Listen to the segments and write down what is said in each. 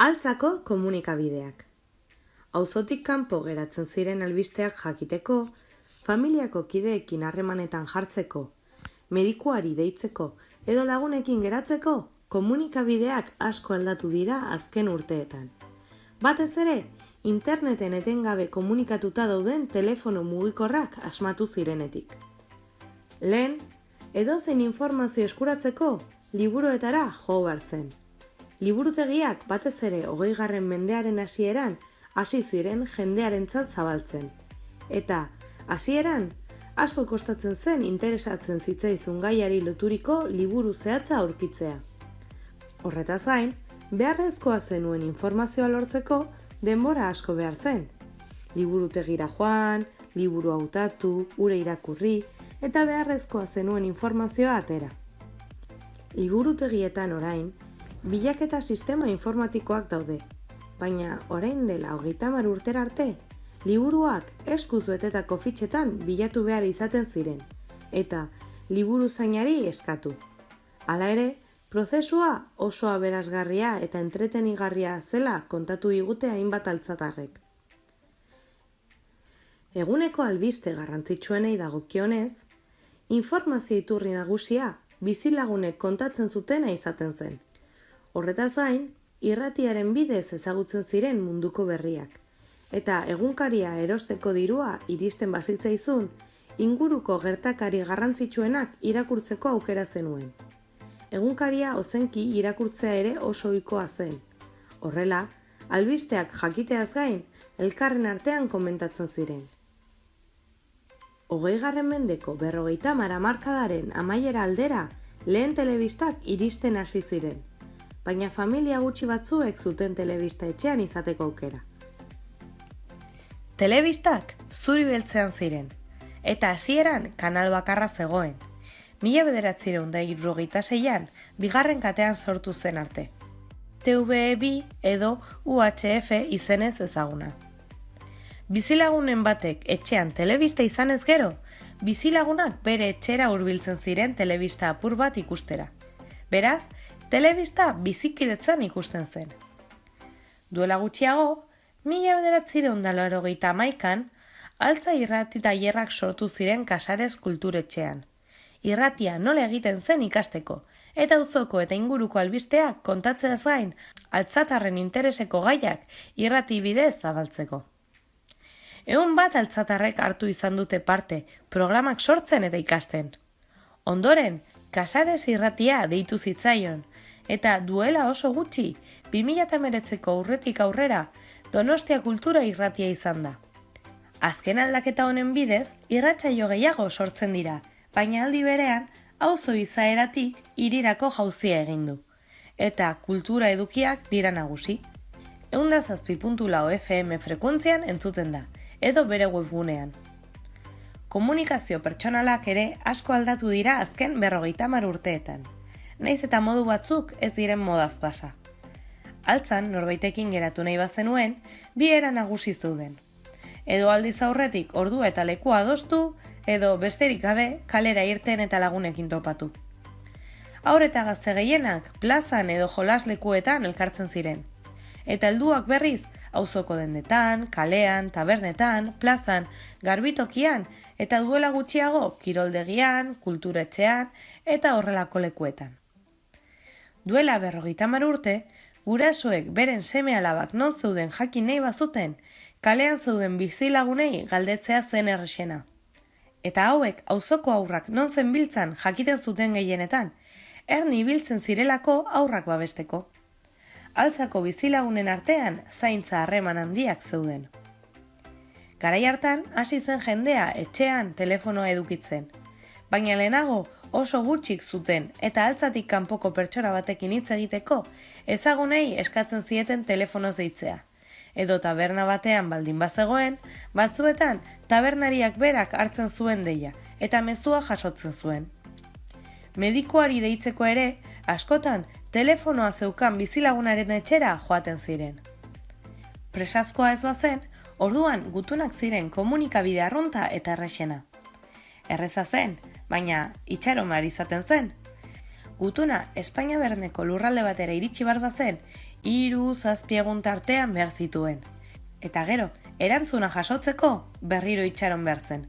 Altzako komunikabideak. Auzotik kanpo geratzen ziren albisteak jakiteko, familiako kideekin harremanetan jartzeko, medikuari deitzeko edo lagunekin geratzeko, komunikabideak asko aldatu dira azken urteetan. Batez ere, interneten etengabe komunikatuta dauden telefono mugikorrak asmatu zirenetik. Lehen, edozein informazio eskuratzeko, liburuetara jo zen. Liburutegiak batez ere hogei garren mendearen hasieran hasi ziren jendearentzat zabaltzen. Eta, hasieran, asko kostatzen zen interesatzen zitzaizun gaiari loturiko liburu zehatza aurkitzea. Horretaz gain, beharrezkoa zenuen informazioa lortzeko denbora asko behar zen. Liburutegira joan, liburu hautatu, ure irakurri, eta beharrezkoa zenuen informazioa atera. Liburutegietan orain, bilaketa sistema informatikoak daude, baina orain dela hogeita mar urtera arte, liburuak eskuz betetako fitxetan bilatu behar izaten ziren, eta liburu zainari eskatu. Hala ere, prozesua oso aberazgarria eta entretenigarria zela kontatu digute hainbat altzatarrek. Eguneko albiste garrantzitsuenei dagokionez, informazio iturri nagusia bizilagunek kontatzen zutena izaten zen. Horretaz gain, irratiaren bidez ezagutzen ziren munduko berriak. Eta egunkaria erosteko dirua iristen bazitzaizun, inguruko gertakari garrantzitsuenak irakurtzeko aukera zenuen. Egunkaria ozenki irakurtzea ere oso ohikoa zen. Horrela, albisteak jakiteaz gain, elkarren artean komentatzen ziren. Hogei garren mendeko berrogeita mara markadaren amaiera aldera, lehen telebistak iristen hasi ziren baina familia gutxi batzuek zuten telebista etxean izateko aukera. Telebistak zuri beltzean ziren, eta hasieran kanal bakarra zegoen. Mila bederatzireun da irrogeita zeian, bigarren katean sortu zen arte. TVB edo UHF izenez ezaguna. Bizilagunen batek etxean telebista izanez gero, bizilagunak bere etxera hurbiltzen ziren telebista apur bat ikustera. Beraz, telebista bizikidetzan ikusten zen. Duela gutxiago, mila bederatzire ondalo erogeita maikan, altza irrati tailerrak sortu ziren kasarez kulturetxean. Irratia nola egiten zen ikasteko, eta uzoko eta inguruko albisteak kontatzeaz gain, altzatarren intereseko gaiak irrati bidez zabaltzeko. Egun bat altzatarrek hartu izan dute parte, programak sortzen eta ikasten. Ondoren, kasarez irratia deitu zitzaion, eta duela oso gutxi, 2008ko urretik aurrera, Donostia kultura irratia izan da. Azken aldaketa honen bidez, irratsaio gehiago sortzen dira, baina aldi berean, auzo izaeratik irirako jauzia egin du. Eta kultura edukiak dira nagusi. Eunda zazpi FM frekuentzian entzuten da, edo bere webgunean. Komunikazio pertsonalak ere asko aldatu dira azken berrogeita urteetan naiz eta modu batzuk ez diren modaz pasa. Altzan, norbaitekin geratu nahi bazenuen, bi era nagusi zuden. Edo aldiz aurretik ordu eta lekua adostu, edo besterik gabe kalera irten eta lagunekin topatu. Aur eta gazte gehienak plazan edo jolas lekuetan elkartzen ziren. Eta helduak berriz, auzoko dendetan, kalean, tabernetan, plazan, garbitokian eta duela gutxiago kiroldegian, kulturetxean eta horrelako lekuetan. Duela berrogeita mar urte, gurasoek beren seme alabak non zeuden jakin nahi bazuten, kalean zeuden bizilagunei galdetzea zen errexena. Eta hauek auzoko aurrak non zen biltzan jakiten zuten gehienetan, erni biltzen zirelako aurrak babesteko. Altzako bizilagunen artean zaintza harreman handiak zeuden. Garai hartan hasi zen jendea etxean telefonoa edukitzen, baina lehenago oso gutxik zuten eta altzatik kanpoko pertsona batekin hitz egiteko ezagunei eskatzen zieten telefonoz deitzea. Edo taberna batean baldin bazegoen, batzuetan tabernariak berak hartzen zuen deia eta mezua jasotzen zuen. Medikuari deitzeko ere, askotan telefonoa zeukan bizilagunaren etxera joaten ziren. Presazkoa ez bazen, orduan gutunak ziren komunikabide arrunta eta errexena. Erreza zen, baina itxaron izaten zen. Gutuna Espainia berneko lurralde batera iritsi barba zen, Hiru zazpiegun tartean behar zituen. Eta gero, erantzuna jasotzeko berriro itxaron behar zen.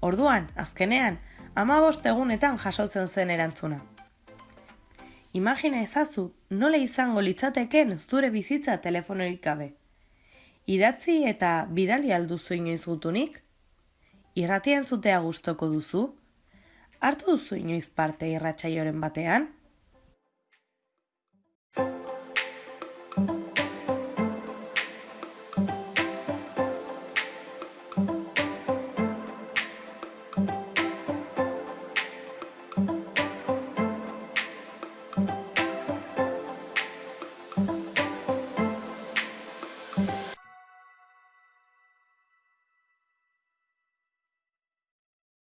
Orduan, azkenean, amabost egunetan jasotzen zen erantzuna. Imagina ezazu, nola izango litzateken zure bizitza telefonorik gabe. Idatzi eta bidali alduzu inoiz gutunik? Irratian zutea gustoko duzu? Hartu duzu inoiz parte irratsaioren batean?